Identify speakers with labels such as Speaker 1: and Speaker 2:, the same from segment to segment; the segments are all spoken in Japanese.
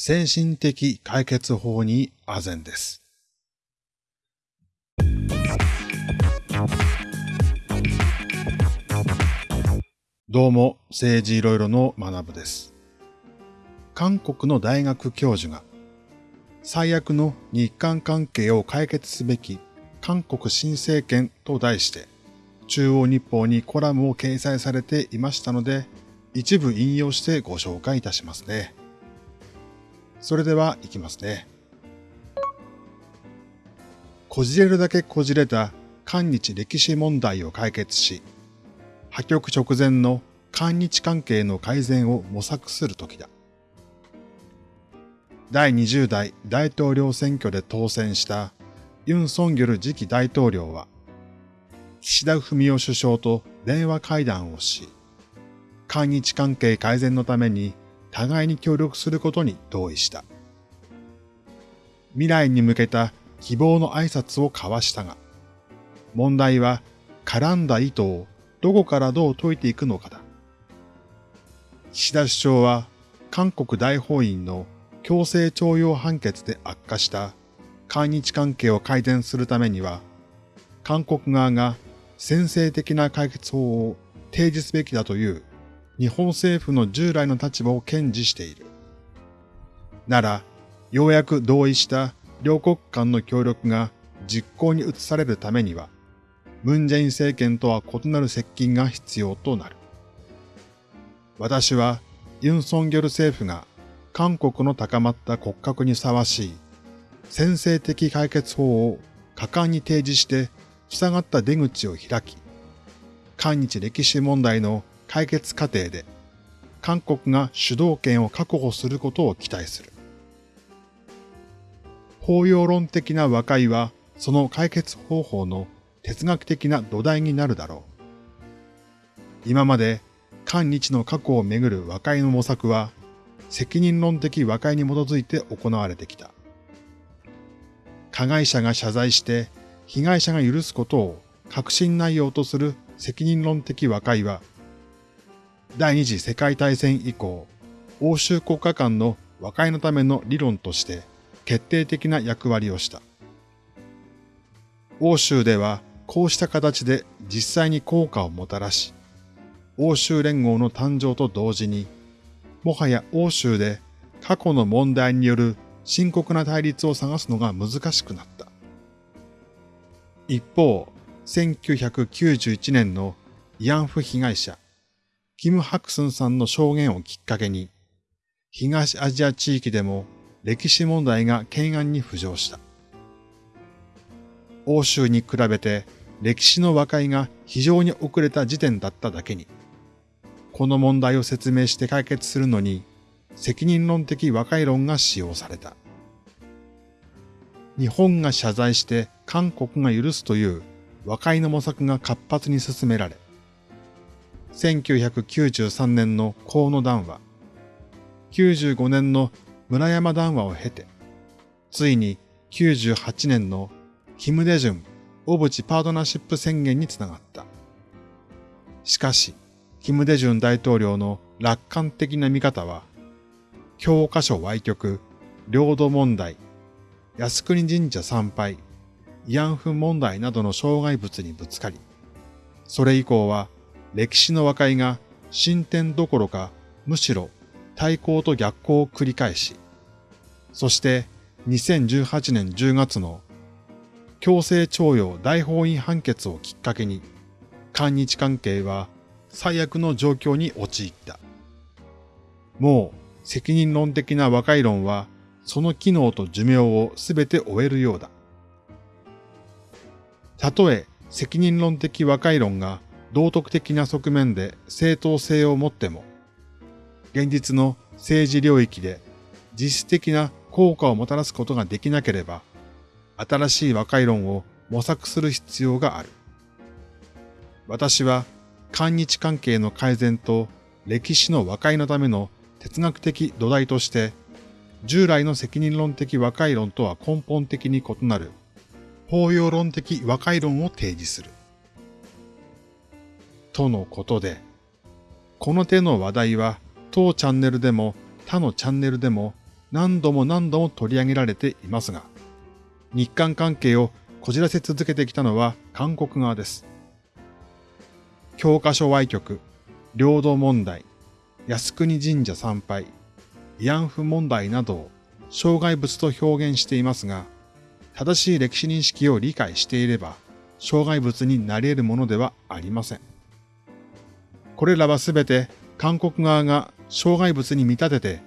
Speaker 1: 精神的解決法に唖然です。どうも、政治いろいろの学部です。韓国の大学教授が、最悪の日韓関係を解決すべき韓国新政権と題して、中央日報にコラムを掲載されていましたので、一部引用してご紹介いたしますね。それでは行きますね。こじれるだけこじれた韓日歴史問題を解決し、破局直前の韓日関係の改善を模索するときだ。第20代大統領選挙で当選したユン・ソンギョル次期大統領は、岸田文雄首相と電話会談をし、韓日関係改善のために互いに協力することに同意した。未来に向けた希望の挨拶を交わしたが、問題は絡んだ糸をどこからどう解いていくのかだ。岸田首相は韓国大法院の強制徴用判決で悪化した韓日関係を改善するためには、韓国側が先制的な解決法を提示すべきだという日本政府の従来の立場を堅持している。なら、ようやく同意した両国間の協力が実行に移されるためには、ムンジェイン政権とは異なる接近が必要となる。私はユン・ソンギョル政府が韓国の高まった骨格にふさわしい先制的解決法を果敢に提示して塞がった出口を開き、韓日歴史問題の解決過程で韓国が主導権を確保することを期待する。包容論的な和解はその解決方法の哲学的な土台になるだろう。今まで韓日の過去をめぐる和解の模索は責任論的和解に基づいて行われてきた。加害者が謝罪して被害者が許すことを確信内容とする責任論的和解は第二次世界大戦以降、欧州国家間の和解のための理論として決定的な役割をした。欧州ではこうした形で実際に効果をもたらし、欧州連合の誕生と同時に、もはや欧州で過去の問題による深刻な対立を探すのが難しくなった。一方、1991年の慰安婦被害者、キム・ハクスンさんの証言をきっかけに、東アジア地域でも歴史問題が懸案に浮上した。欧州に比べて歴史の和解が非常に遅れた時点だっただけに、この問題を説明して解決するのに責任論的和解論が使用された。日本が謝罪して韓国が許すという和解の模索が活発に進められ、1993年の河野談話、95年の村山談話を経て、ついに98年のキム・デジュン小渕パートナーシップ宣言につながった。しかし、キム・デジュン大統領の楽観的な見方は、教科書歪曲、領土問題、靖国神社参拝、慰安婦問題などの障害物にぶつかり、それ以降は歴史の和解が進展どころかむしろ対抗と逆行を繰り返し、そして2018年10月の強制徴用大法院判決をきっかけに、韓日関係は最悪の状況に陥った。もう責任論的な和解論はその機能と寿命をすべて終えるようだ。たとえ責任論的和解論が道徳的な側面で正当性を持っても、現実の政治領域で実質的な効果をもたらすことができなければ、新しい和解論を模索する必要がある。私は、韓日関係の改善と歴史の和解のための哲学的土台として、従来の責任論的和解論とは根本的に異なる、包容論的和解論を提示する。とのことで、この手の話題は当チャンネルでも他のチャンネルでも何度も何度も取り上げられていますが、日韓関係をこじらせ続けてきたのは韓国側です。教科書歪曲、領土問題、靖国神社参拝、慰安婦問題などを障害物と表現していますが、正しい歴史認識を理解していれば、障害物になり得るものではありません。これらはすべて韓国側が障害物に見立てて、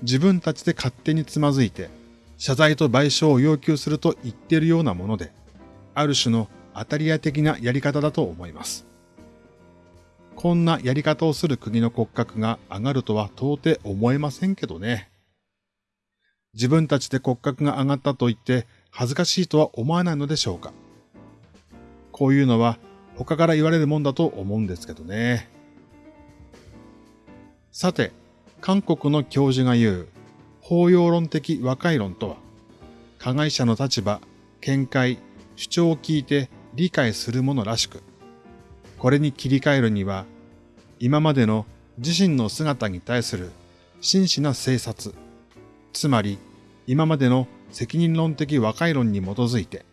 Speaker 1: 自分たちで勝手につまずいて、謝罪と賠償を要求すると言っているようなもので、ある種の当たり屋的なやり方だと思います。こんなやり方をする国の骨格が上がるとは到底思えませんけどね。自分たちで骨格が上がったと言って恥ずかしいとは思わないのでしょうか。こういうのは他から言われるもんだと思うんですけどね。さて、韓国の教授が言う包容論的和解論とは、加害者の立場、見解、主張を聞いて理解するものらしく、これに切り替えるには、今までの自身の姿に対する真摯な省察、つまり今までの責任論的和解論に基づいて、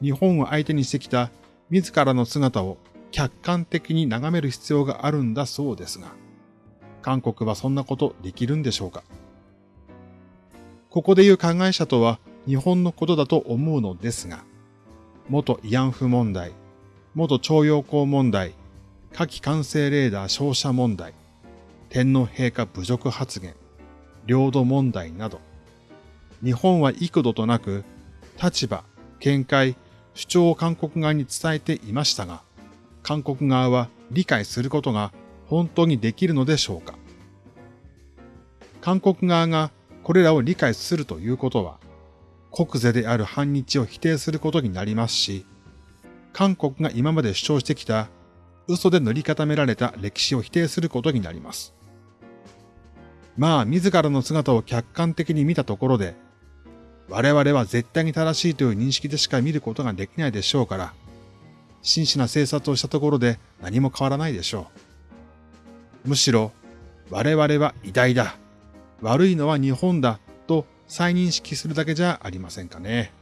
Speaker 1: 日本を相手にしてきた自らの姿を客観的に眺める必要があるんだそうですが、韓国はそんなことできるんでしょうか？ここで言う加害者とは日本のことだと思うのですが、元慰安婦問題、元徴用工問題、火器管制レーダー照射問題、天皇陛下侮辱発言、領土問題など、日本は幾度となく立場、見解、主張を韓国側に伝えていましたが、韓国側は理解することが本当にできるのでしょうか？韓国側がこれらを理解するということは、国是である反日を否定することになりますし、韓国が今まで主張してきた嘘で塗り固められた歴史を否定することになります。まあ、自らの姿を客観的に見たところで、我々は絶対に正しいという認識でしか見ることができないでしょうから、真摯な政策をしたところで何も変わらないでしょう。むしろ、我々は偉大だ。悪いのは日本だと再認識するだけじゃありませんかね。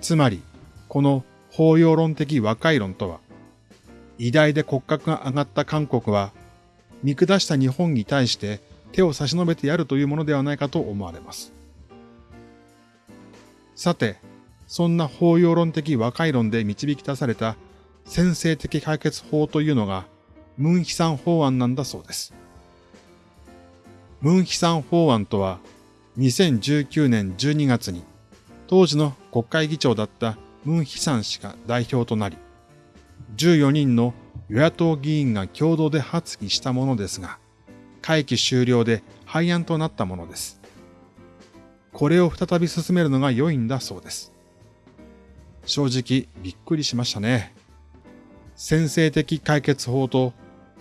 Speaker 1: つまり、この包容論的和解論とは、偉大で骨格が上がった韓国は、見下した日本に対して手を差し伸べてやるというものではないかと思われます。さて、そんな包容論的和解論で導き出された先制的解決法というのが、ムンヒサン法案なんだそうです。ムンヒサン法案とは、2019年12月に、当時の国会議長だったムンヒサン氏が代表となり、14人の与野党議員が共同で発議したものですが、会期終了で廃案となったものです。これを再び進めるのが良いんだそうです。正直びっくりしましたね。先制的解決法と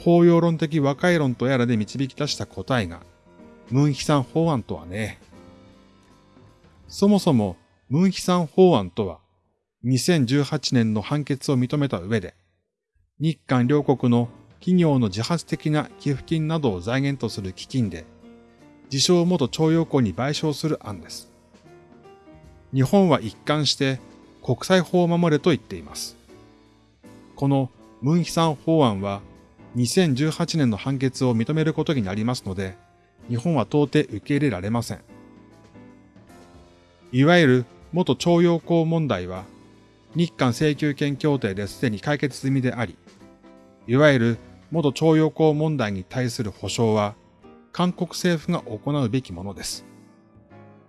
Speaker 1: 法要論的和解論とやらで導き出した答えがムンヒサン法案とはね。そもそもムンヒサン法案とは2018年の判決を認めた上で日韓両国の企業の自発的な寄付金などを財源とする基金で自称元徴用工に賠償する案です。日本は一貫して国際法を守れと言っています。このムンヒサン法案は2018年の判決を認めることになりますので、日本は到底受け入れられません。いわゆる元徴用工問題は、日韓請求権協定ですでに解決済みであり、いわゆる元徴用工問題に対する保障は、韓国政府が行うべきものです。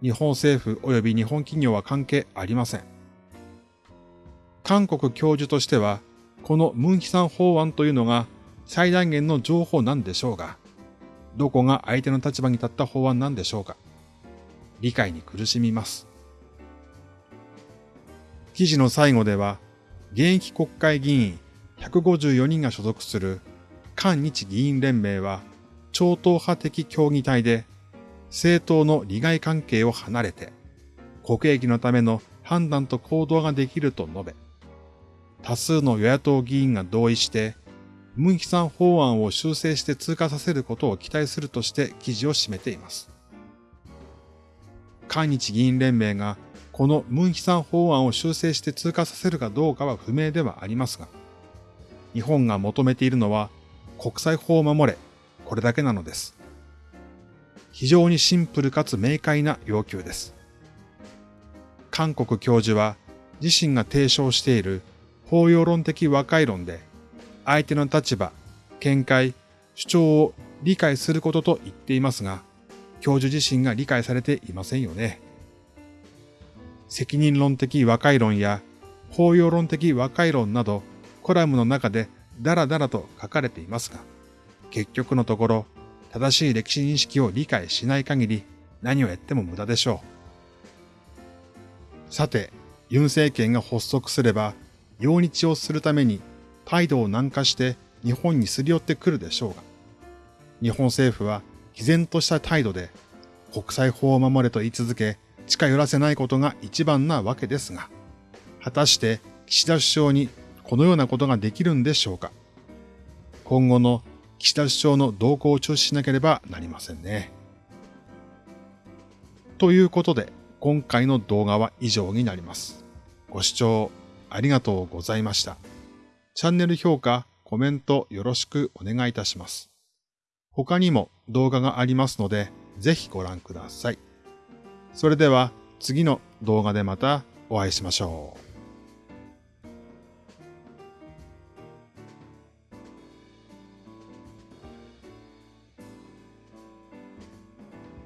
Speaker 1: 日本政府及び日本企業は関係ありません。韓国教授としては、このムンヒサン法案というのが最大限の情報なんでしょうが、どこが相手の立場に立った法案なんでしょうか理解に苦しみます。記事の最後では、現役国会議員154人が所属する韓日議員連盟は超党派的協議体で政党の利害関係を離れて国益のための判断と行動ができると述べ、多数の与野党議員が同意してムンヒさん法案を修正して通過させることを期待するとして記事を締めています。韓日議員連盟がこのムンヒさん法案を修正して通過させるかどうかは不明ではありますが、日本が求めているのは国際法を守れ、これだけなのです。非常にシンプルかつ明快な要求です。韓国教授は自身が提唱している法要論的和解論で相手の立場、見解、主張を理解することと言っていますが、教授自身が理解されていませんよね。責任論的和解論や法要論的和解論などコラムの中でダラダラと書かれていますが、結局のところ正しい歴史認識を理解しない限り何をやっても無駄でしょう。さて、ユン政権が発足すれば、用日をするために態度を軟化して日本にすり寄ってくるでしょうが、日本政府は毅然とした態度で国際法を守れと言い続け、近寄らせないことが一番なわけですが、果たして岸田首相にこのようなことができるんでしょうか今後の岸田首相の動向を注視しなければなりませんね。ということで、今回の動画は以上になります。ご視聴ありがとうございました。チャンネル評価、コメントよろしくお願いいたします。他にも動画がありますので、ぜひご覧ください。それでは次の動画でまたお会いしましょう。